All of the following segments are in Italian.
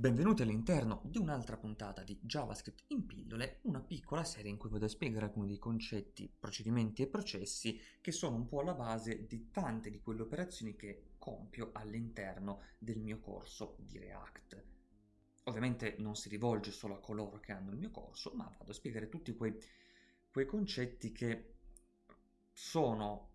Benvenuti all'interno di un'altra puntata di JavaScript in pillole, una piccola serie in cui vado a spiegare alcuni dei concetti, procedimenti e processi che sono un po' alla base di tante di quelle operazioni che compio all'interno del mio corso di React. Ovviamente non si rivolge solo a coloro che hanno il mio corso, ma vado a spiegare tutti quei, quei concetti che sono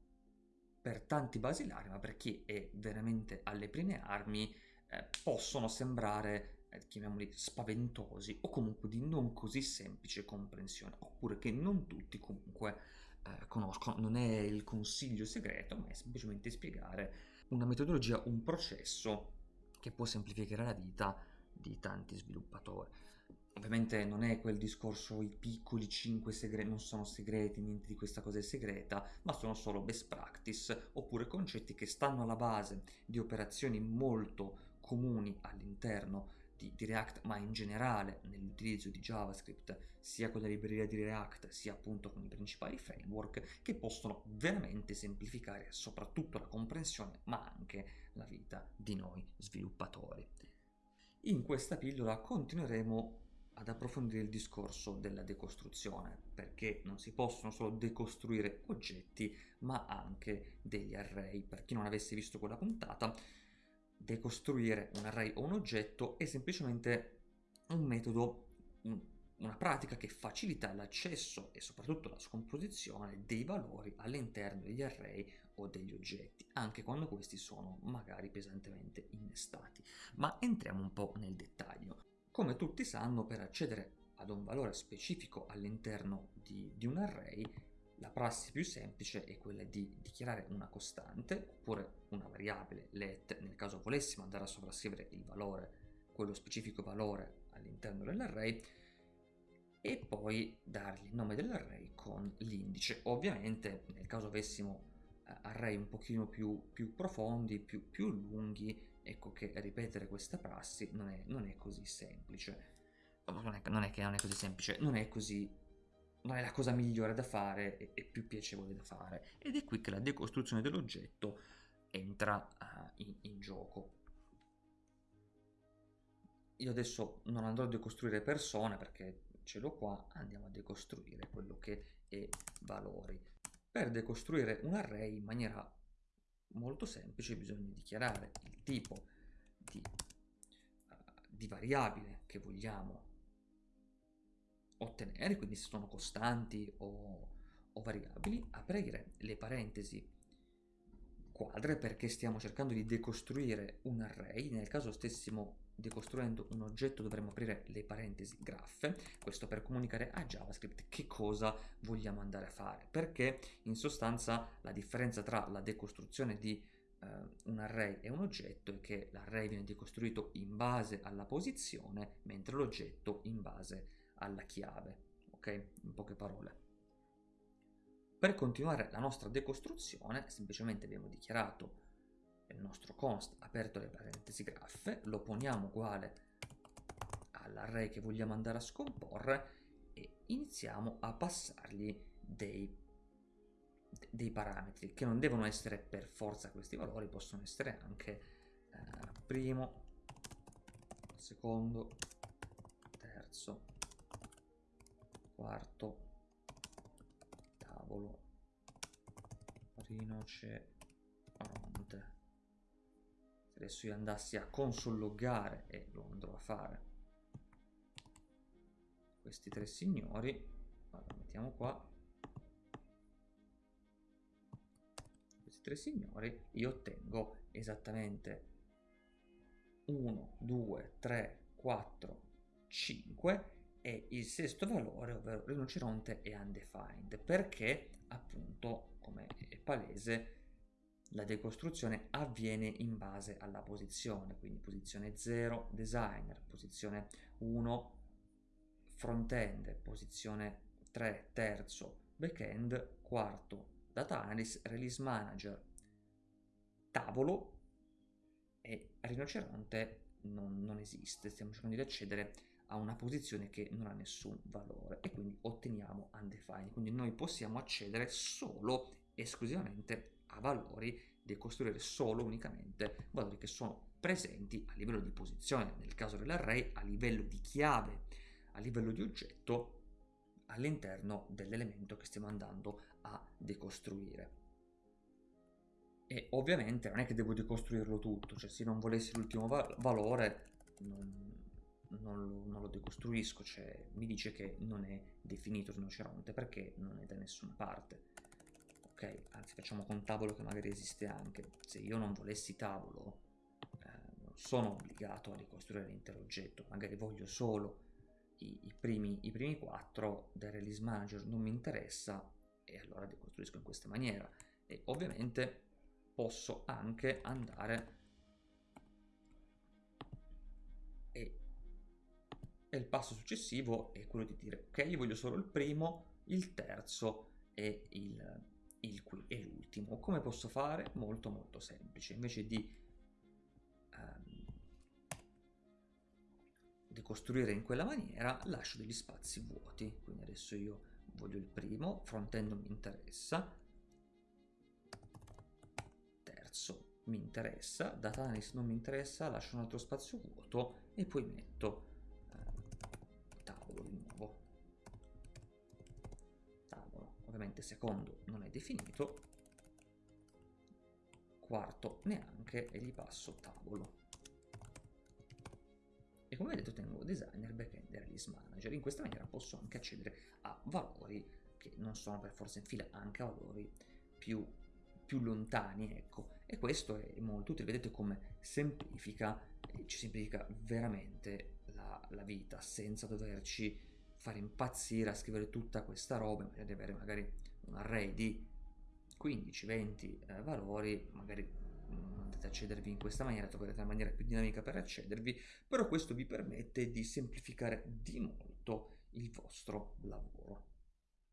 per tanti basilari, ma per chi è veramente alle prime armi, eh, possono sembrare, eh, chiamiamoli, spaventosi o comunque di non così semplice comprensione, oppure che non tutti comunque eh, conoscono. Non è il consiglio segreto, ma è semplicemente spiegare una metodologia, un processo che può semplificare la vita di tanti sviluppatori. Ovviamente non è quel discorso i piccoli 5 segreti, non sono segreti, niente di questa cosa è segreta, ma sono solo best practice oppure concetti che stanno alla base di operazioni molto comuni all'interno di, di, React, ma in generale nell'utilizzo di JavaScript, sia con la libreria di React, sia appunto con i principali framework, che possono veramente semplificare soprattutto la comprensione, ma anche la vita di noi sviluppatori. In questa pillola continueremo ad approfondire il discorso della decostruzione, perché non si possono solo decostruire oggetti, ma anche degli array. Per chi non avesse visto quella puntata, decostruire un array o un oggetto è semplicemente un metodo, una pratica che facilita l'accesso e soprattutto la scomposizione dei valori all'interno degli array o degli oggetti, anche quando questi sono magari pesantemente innestati. Ma entriamo un po' nel dettaglio. Come tutti sanno, per accedere ad un valore specifico all'interno di, di un array, la prassi più semplice è quella di dichiarare una costante oppure una variabile let nel caso volessimo andare a sovrascrivere il valore, quello specifico valore all'interno dell'array e poi dargli il nome dell'array con l'indice. Ovviamente nel caso avessimo eh, array un pochino più, più profondi, più, più lunghi, ecco che ripetere questa prassi non è, non è così semplice. Non è, non è, che non è così semplice, non è così non è la cosa migliore da fare e, e, più piacevole da fare. Ed è qui che la decostruzione dell'oggetto entra uh, in, in gioco. Io adesso non andrò a decostruire persone perché ce l'ho qua, andiamo a decostruire quello che è valori. Per decostruire un array in maniera molto semplice bisogna dichiarare il tipo di, uh, di variabile che vogliamo ottenere, quindi se sono costanti o, o variabili, aprire le parentesi quadre perché stiamo cercando di decostruire un array, nel caso stessimo decostruendo un oggetto dovremmo aprire le parentesi graffe, questo per comunicare a JavaScript che cosa vogliamo andare a fare, perché in sostanza la differenza tra la decostruzione di uh, un array e un oggetto è che l'array viene decostruito in base alla posizione, mentre l'oggetto in base alla chiave, ok? In poche parole. Per continuare la nostra decostruzione, semplicemente abbiamo dichiarato il nostro const aperto le parentesi graffe, lo poniamo uguale all'array che vogliamo andare a scomporre e iniziamo a passargli dei, dei parametri che non devono essere per forza questi valori, possono essere anche eh, primo, secondo, terzo, quarto, tavolo, rinoceronte se adesso io andassi a consolloggare e lo andrò a fare. Questi tre signori. Allora mettiamo qua. Questi tre signori io ottengo esattamente 1 2 3 4 5 e il sesto valore, ovvero rinoceronte è undefined, perché appunto, come è palese, la decostruzione avviene in base alla posizione, quindi posizione 0 designer, posizione 1 front-end, posizione 3 terzo back-end, quarto data analyst, release manager, tavolo e rinoceronte non, non esiste, stiamo cercando di accedere a una posizione che non ha nessun valore e quindi otteniamo undefined, quindi noi possiamo accedere solo esclusivamente a valori decostruire solo unicamente valori che sono presenti a livello di posizione, nel caso dell'array a livello di chiave, a livello di oggetto all'interno dell'elemento che stiamo andando a decostruire. E ovviamente non è che devo decostruirlo tutto, cioè se non volessi l'ultimo va valore non, non, lo, non, lo, decostruisco, cioè mi dice che non è definito rinoceronte perché non è da nessuna parte. Ok, anzi facciamo con tavolo che magari esiste anche. Se io non volessi tavolo, eh, non sono obbligato a ricostruire l'intero oggetto, magari voglio solo i, i, primi, i primi quattro del release manager, non mi interessa e allora decostruisco in questa maniera. E ovviamente posso anche andare e, e il passo successivo è quello di dire ok io voglio solo il primo, il terzo e il, il qui e l'ultimo. Come posso fare? Molto molto semplice. Invece di um, decostruire in quella maniera lascio degli spazi vuoti. Quindi adesso io voglio il primo, front-end mi interessa, terzo mi interessa, data analysis non mi interessa, lascio un altro spazio vuoto e poi metto ovviamente secondo non è definito, quarto neanche e gli passo tavolo. E come vedete tengo designer, backend e release manager. In questa maniera posso anche accedere a valori che non sono per forza in fila, anche a valori più più lontani, ecco. E questo è molto utile, vedete come semplifica, ci semplifica veramente la, la vita, senza doverci fare impazzire a scrivere tutta questa roba, di avere magari un array di 15-20 eh, valori, magari non andate a accedervi in questa maniera, troverete una maniera più dinamica per accedervi, però questo vi permette di semplificare di molto il vostro lavoro.